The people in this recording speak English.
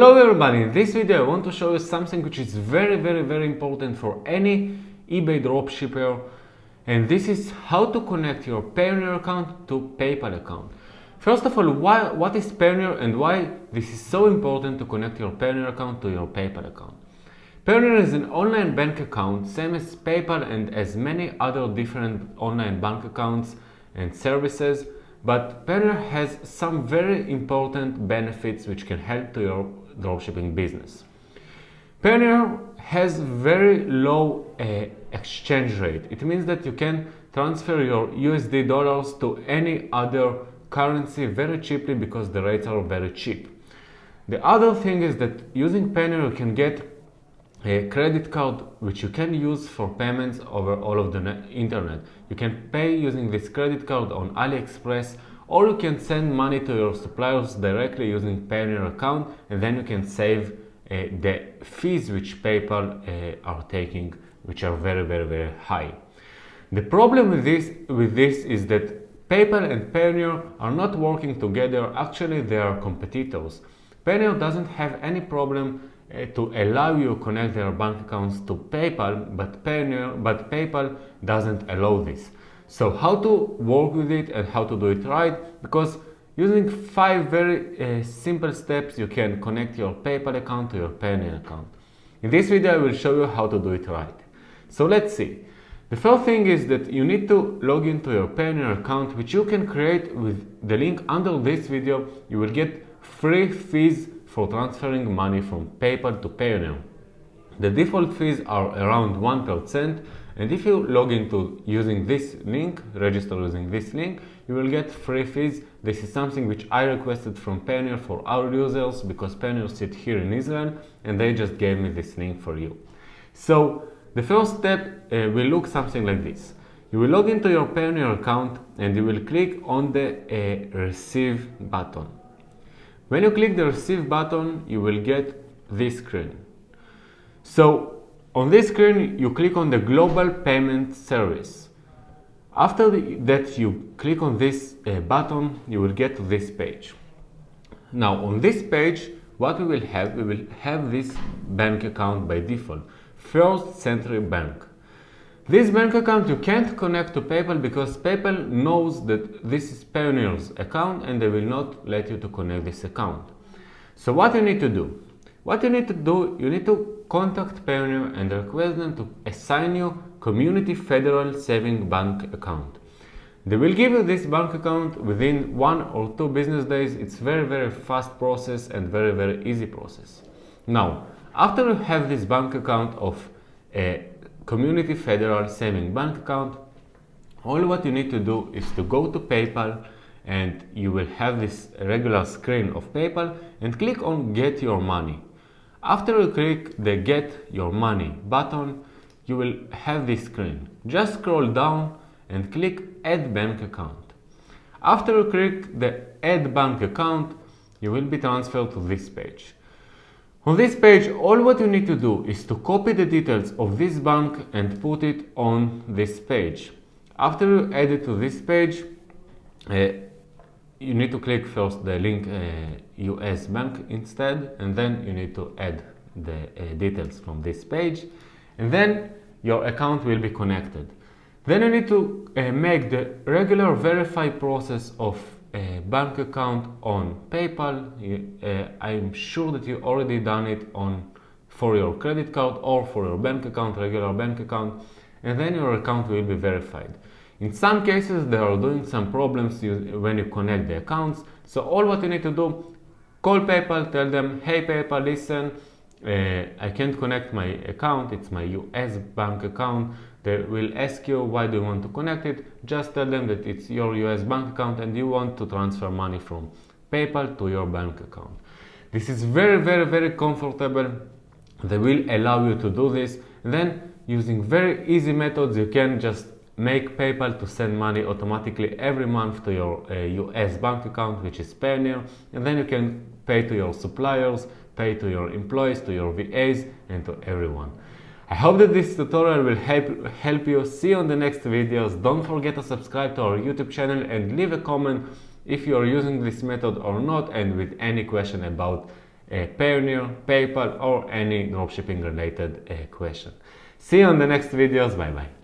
Hello everybody, in this video I want to show you something which is very very very important for any eBay dropshipper and this is how to connect your Payoneer account to PayPal account. First of all, why, what is Payoneer and why this is so important to connect your Payoneer account to your PayPal account. Payoneer is an online bank account, same as PayPal and as many other different online bank accounts and services but Payoneer has some very important benefits which can help to your dropshipping business. Payoneer has very low uh, exchange rate. It means that you can transfer your USD dollars to any other currency very cheaply because the rates are very cheap. The other thing is that using Payoneer you can get a credit card which you can use for payments over all of the internet. You can pay using this credit card on AliExpress or you can send money to your suppliers directly using Payoneer account and then you can save uh, the fees which PayPal uh, are taking which are very very very high. The problem with this, with this is that PayPal and Payoneer are not working together, actually they are competitors. Payoneer doesn't have any problem to allow you to connect your bank accounts to PayPal, but Payoneer, but PayPal doesn't allow this. So how to work with it and how to do it right? Because using five very uh, simple steps, you can connect your PayPal account to your Payoneer account. In this video, I will show you how to do it right. So let's see. The first thing is that you need to log into your Payoneer account, which you can create with the link under this video. You will get free fees for transferring money from PayPal to Payoneer. The default fees are around 1% and if you log into using this link, register using this link, you will get free fees. This is something which I requested from Payoneer for our users because Payoneer sit here in Israel and they just gave me this link for you. So the first step uh, will look something like this. You will log into your Payoneer account and you will click on the uh, receive button. When you click the receive button, you will get this screen. So on this screen, you click on the global payment service. After that you click on this uh, button, you will get to this page. Now on this page, what we will have, we will have this bank account by default, First Century Bank. This bank account you can't connect to PayPal because PayPal knows that this is Payoneer's account and they will not let you to connect this account. So what you need to do? What you need to do, you need to contact Payoneer and request them to assign you Community Federal Saving Bank account. They will give you this bank account within one or two business days. It's very very fast process and very very easy process. Now, after you have this bank account of a Community Federal Saving Bank account, all what you need to do is to go to PayPal and you will have this regular screen of PayPal and click on Get Your Money. After you click the Get Your Money button, you will have this screen. Just scroll down and click Add Bank Account. After you click the Add Bank Account, you will be transferred to this page. On this page, all what you need to do is to copy the details of this bank and put it on this page. After you add it to this page, uh, you need to click first the link uh, US bank instead and then you need to add the uh, details from this page and then your account will be connected. Then you need to uh, make the regular verify process of a bank account on PayPal. Uh, I'm sure that you already done it on for your credit card or for your bank account, regular bank account, and then your account will be verified. In some cases, they are doing some problems when you connect the accounts. So all what you need to do, call PayPal, tell them, hey PayPal, listen, uh, I can't connect my account, it's my US bank account. They will ask you why do you want to connect it. Just tell them that it's your US bank account and you want to transfer money from PayPal to your bank account. This is very, very, very comfortable. They will allow you to do this. And then using very easy methods, you can just make PayPal to send money automatically every month to your uh, US bank account, which is Payoneer, and then you can pay to your suppliers, pay to your employees, to your VAs, and to everyone. I hope that this tutorial will help, help you. See you on the next videos. Don't forget to subscribe to our YouTube channel and leave a comment if you are using this method or not and with any question about uh, Payoneer, PayPal, or any dropshipping related uh, question. See you on the next videos. Bye bye.